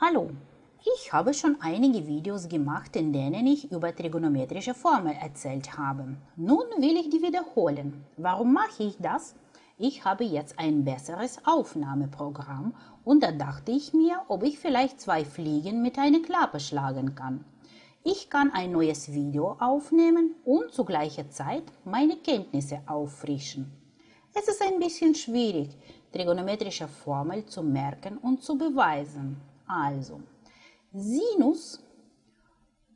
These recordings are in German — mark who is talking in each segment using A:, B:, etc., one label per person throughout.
A: Hallo, ich habe schon einige Videos gemacht, in denen ich über trigonometrische Formeln erzählt habe. Nun will ich die wiederholen. Warum mache ich das? Ich habe jetzt ein besseres Aufnahmeprogramm und da dachte ich mir, ob ich vielleicht zwei Fliegen mit einer Klappe schlagen kann. Ich kann ein neues Video aufnehmen und zu gleicher Zeit meine Kenntnisse auffrischen. Es ist ein bisschen schwierig, trigonometrische Formeln zu merken und zu beweisen. Also, Sinus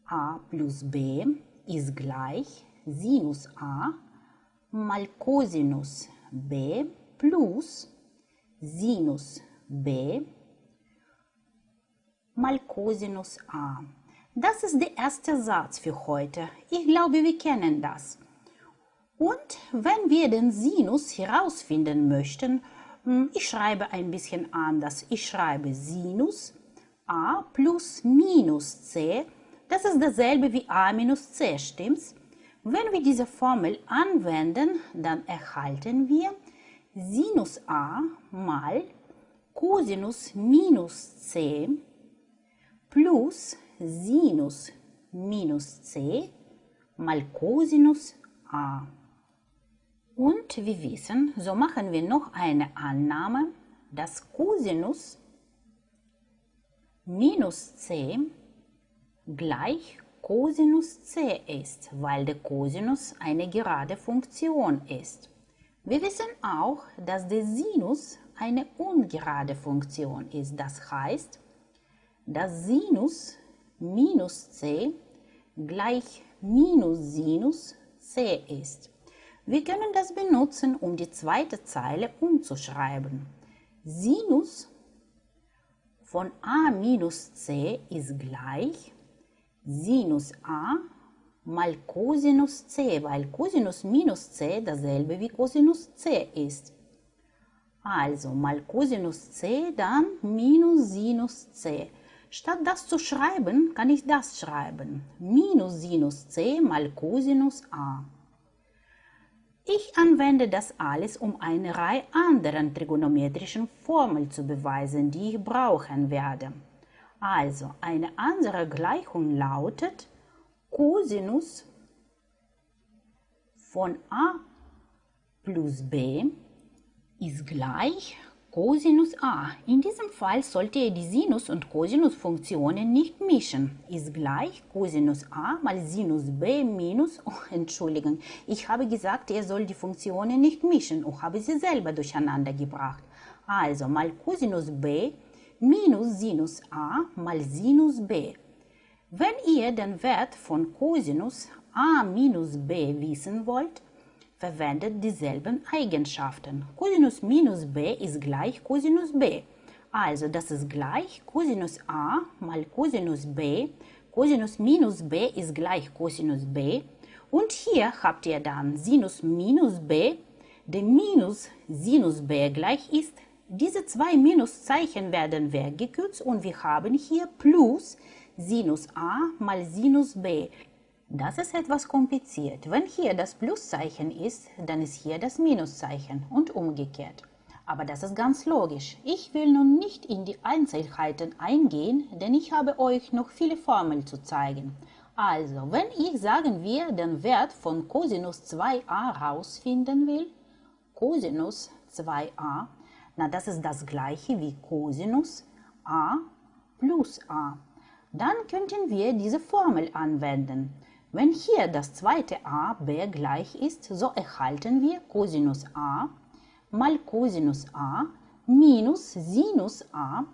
A: a plus b ist gleich Sinus a mal Cosinus b plus Sinus b mal Cosinus a. Das ist der erste Satz für heute. Ich glaube, wir kennen das. Und wenn wir den Sinus herausfinden möchten, hm, ich schreibe ein bisschen anders. Ich schreibe Sinus a plus minus c. Das ist dasselbe wie a minus c, stimmt's? Wenn wir diese Formel anwenden, dann erhalten wir Sinus a mal Cosinus minus c plus Sinus minus c mal Cosinus a. Und wir wissen, so machen wir noch eine Annahme, dass Cosinus minus c gleich Cosinus c ist, weil der Cosinus eine gerade Funktion ist. Wir wissen auch, dass der Sinus eine ungerade Funktion ist. Das heißt, dass Sinus minus c gleich minus Sinus c ist. Wir können das benutzen, um die zweite Zeile umzuschreiben. Sinus von a minus c ist gleich Sinus a mal Cosinus c, weil Cosinus minus c dasselbe wie Cosinus c ist. Also mal Cosinus c, dann minus Sinus c. Statt das zu schreiben, kann ich das schreiben. Minus Sinus c mal Cosinus a. Ich anwende das alles, um eine Reihe anderen trigonometrischen Formeln zu beweisen, die ich brauchen werde. Also, eine andere Gleichung lautet Cosinus von a plus b ist gleich Cosinus a. In diesem Fall sollte ihr die Sinus- und Cosinus-Funktionen nicht mischen. Ist gleich Cosinus a mal Sinus b minus, oh, Entschuldigung, ich habe gesagt, ihr sollt die Funktionen nicht mischen und habe sie selber durcheinander gebracht. Also mal Cosinus b minus Sinus a mal Sinus b. Wenn ihr den Wert von Cosinus a minus b wissen wollt, verwendet dieselben Eigenschaften. Cosinus minus b ist gleich Cosinus b. Also das ist gleich Cosinus a mal Cosinus b. Cosinus minus b ist gleich Cosinus b. Und hier habt ihr dann Sinus minus b, der minus Sinus b gleich ist. Diese zwei Minuszeichen werden weggekürzt und wir haben hier plus Sinus a mal Sinus b. Das ist etwas kompliziert. Wenn hier das Pluszeichen ist, dann ist hier das Minuszeichen und umgekehrt. Aber das ist ganz logisch. Ich will nun nicht in die Einzelheiten eingehen, denn ich habe euch noch viele Formeln zu zeigen. Also, wenn ich, sagen wir, den Wert von Cosinus 2a rausfinden will, Cosinus 2a, na das ist das gleiche wie Cosinus a plus a. Dann könnten wir diese Formel anwenden. Wenn hier das zweite a b gleich ist, so erhalten wir Cosinus a mal Cosinus a minus Sinus a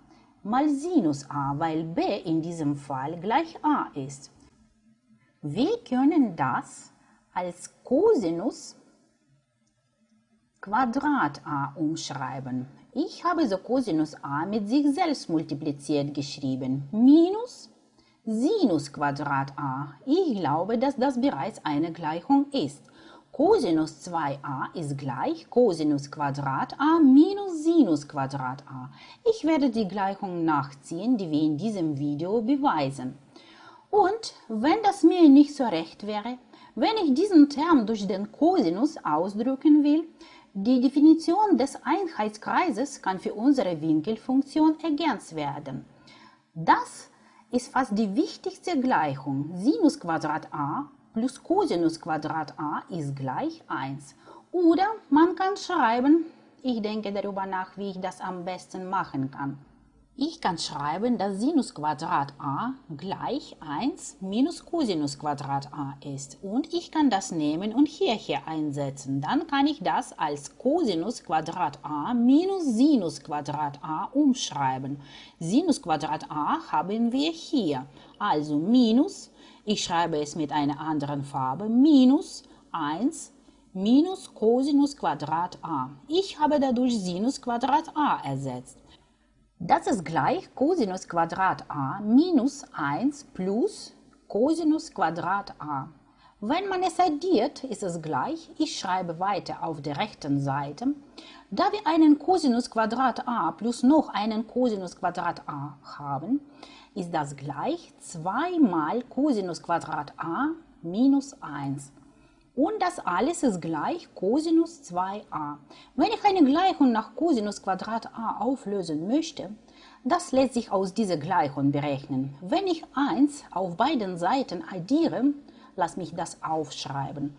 A: mal Sinus a, weil b in diesem Fall gleich a ist. Wir können das als Cosinus Quadrat a umschreiben. Ich habe so Cosinus a mit sich selbst multipliziert geschrieben. Minus Sinus Quadrat a. Ich glaube, dass das bereits eine Gleichung ist. Cosinus 2a ist gleich Cosinus Quadrat a minus Sinus Quadrat a. Ich werde die Gleichung nachziehen, die wir in diesem Video beweisen. Und wenn das mir nicht so recht wäre, wenn ich diesen Term durch den Cosinus ausdrücken will, die Definition des Einheitskreises kann für unsere Winkelfunktion ergänzt werden. Das ist fast die wichtigste Gleichung. Sinus Quadrat a plus Cosinus Quadrat a ist gleich 1. Oder man kann schreiben, ich denke darüber nach, wie ich das am besten machen kann. Ich kann schreiben, dass Sinus Quadrat a gleich 1 minus Cosinus Quadrat a ist. Und ich kann das nehmen und hierher einsetzen. Dann kann ich das als Cosinus Quadrat a minus Sinus Quadrat a umschreiben. Sinus Quadrat a haben wir hier. Also minus, ich schreibe es mit einer anderen Farbe, minus 1 minus Cosinus Quadrat a. Ich habe dadurch Sinus Quadrat a ersetzt. Das ist gleich Cosinus Quadrat a minus 1 plus Cosinus Quadrat a. Wenn man es addiert, ist es gleich, ich schreibe weiter auf der rechten Seite, da wir einen Cosinus Quadrat a plus noch einen Cosinus Quadrat a haben, ist das gleich 2 mal Cosinus Quadrat a minus 1. Und das alles ist gleich Cosinus 2a. Wenn ich eine Gleichung nach Cosinus Quadrat a auflösen möchte, das lässt sich aus dieser Gleichung berechnen. Wenn ich 1 auf beiden Seiten addiere, lass mich das aufschreiben.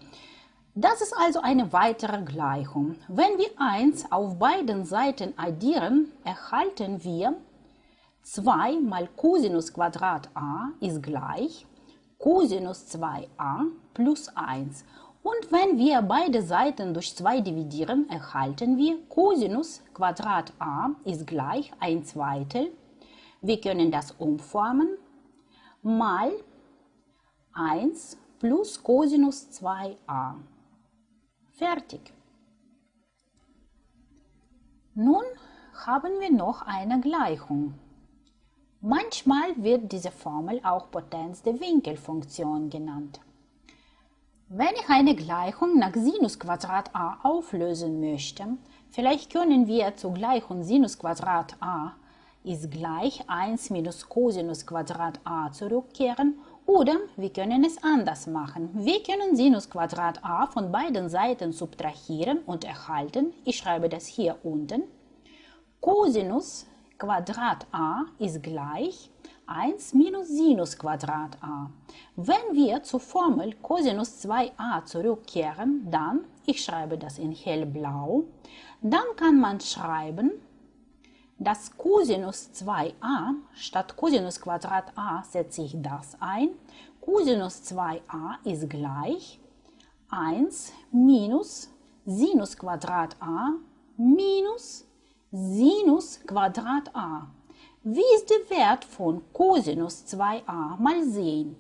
A: Das ist also eine weitere Gleichung. Wenn wir 1 auf beiden Seiten addieren, erhalten wir 2 mal Cosinus Quadrat a ist gleich Cosinus 2a plus 1. Und wenn wir beide Seiten durch 2 dividieren, erhalten wir Cosinus Quadrat a ist gleich 1 Zweitel. Wir können das umformen mal 1 plus Cosinus 2a. Fertig. Nun haben wir noch eine Gleichung. Manchmal wird diese Formel auch Potenz der Winkelfunktion genannt. Wenn ich eine Gleichung nach Sinus Quadrat a auflösen möchte, vielleicht können wir zur Gleichung Sinus Quadrat a ist gleich 1 minus Cosinus Quadrat a zurückkehren oder wir können es anders machen. Wir können Sinus Quadrat a von beiden Seiten subtrahieren und erhalten, ich schreibe das hier unten, Cosinus Quadrat a ist gleich 1 minus Sinus Quadrat a. Wenn wir zur Formel Cosinus 2a zurückkehren, dann, ich schreibe das in hellblau, dann kann man schreiben, dass Cosinus 2a statt Cosinus Quadrat a setze ich das ein. Cosinus 2a ist gleich 1 minus Sinus Quadrat a minus Sinus Quadrat a. Wie ist der Wert von Cosinus 2a? Mal sehen.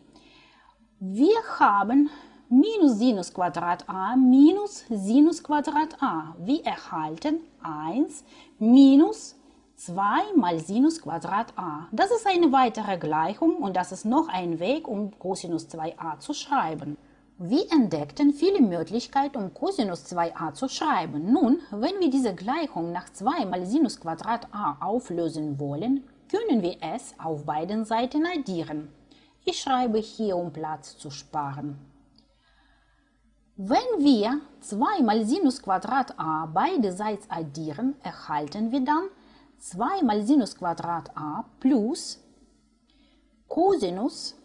A: Wir haben minus Sinus Quadrat a minus Sinus Quadrat a. Wir erhalten 1 minus 2 mal Sinus Quadrat a. Das ist eine weitere Gleichung und das ist noch ein Weg, um Cosinus 2a zu schreiben. Wir entdeckten viele Möglichkeiten, um Cosinus 2a zu schreiben. Nun, wenn wir diese Gleichung nach 2 mal Sinus Quadrat a auflösen wollen, können wir es auf beiden Seiten addieren. Ich schreibe hier, um Platz zu sparen. Wenn wir 2 mal Sinus Quadrat a beide Seiten addieren, erhalten wir dann 2 mal Sinus Quadrat a plus Cosinus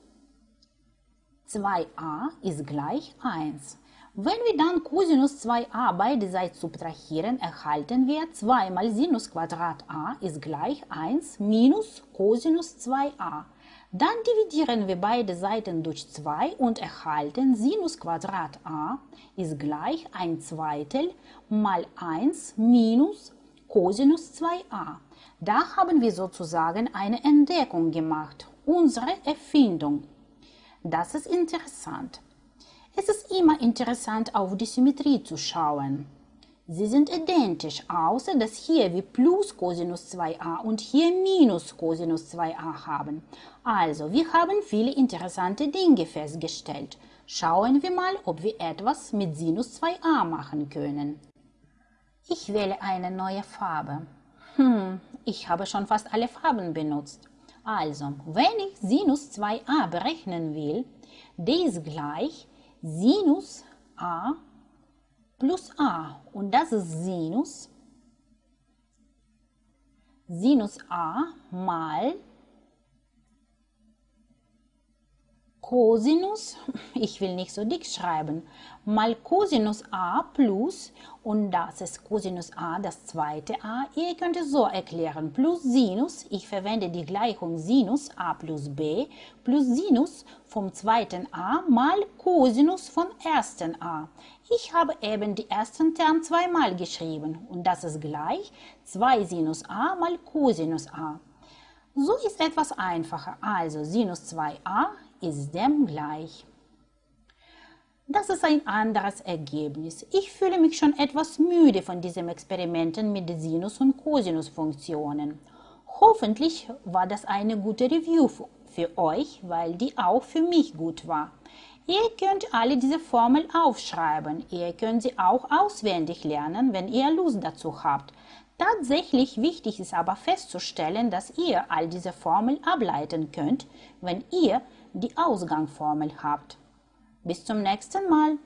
A: 2a ist gleich 1. Wenn wir dann Cosinus 2a beide Seiten subtrahieren, erhalten wir 2 mal Sinus Quadrat a ist gleich 1 minus Cosinus 2a. Dann dividieren wir beide Seiten durch 2 und erhalten Sinus Quadrat a ist gleich 1 Zweitel mal 1 minus Cosinus 2a. Da haben wir sozusagen eine Entdeckung gemacht, unsere Erfindung. Das ist interessant. Es ist immer interessant, auf die Symmetrie zu schauen. Sie sind identisch, außer dass hier wir plus Cosinus 2a und hier minus Cosinus 2a haben. Also, wir haben viele interessante Dinge festgestellt. Schauen wir mal, ob wir etwas mit Sinus 2a machen können. Ich wähle eine neue Farbe. Hm, ich habe schon fast alle Farben benutzt. Also, wenn ich Sinus 2a berechnen will, der ist gleich Sinus a plus a. Und das ist Sinus. Sinus a mal Cosinus, ich will nicht so dick schreiben, mal Cosinus a plus, und das ist Cosinus a, das zweite a. Ihr könnt es so erklären, plus Sinus, ich verwende die Gleichung Sinus a plus b, plus Sinus vom zweiten a mal Cosinus vom ersten a. Ich habe eben die ersten Term zweimal geschrieben und das ist gleich 2 Sinus a mal Cosinus a. So ist etwas einfacher, also Sinus 2a ist dem gleich. Das ist ein anderes Ergebnis. Ich fühle mich schon etwas müde von diesen Experimenten mit Sinus- und Cosinusfunktionen. Hoffentlich war das eine gute Review für euch, weil die auch für mich gut war. Ihr könnt alle diese Formel aufschreiben. Ihr könnt sie auch auswendig lernen, wenn ihr Lust dazu habt. Tatsächlich wichtig ist aber festzustellen, dass ihr all diese Formeln ableiten könnt, wenn ihr die Ausgangsformel habt. Bis zum nächsten Mal.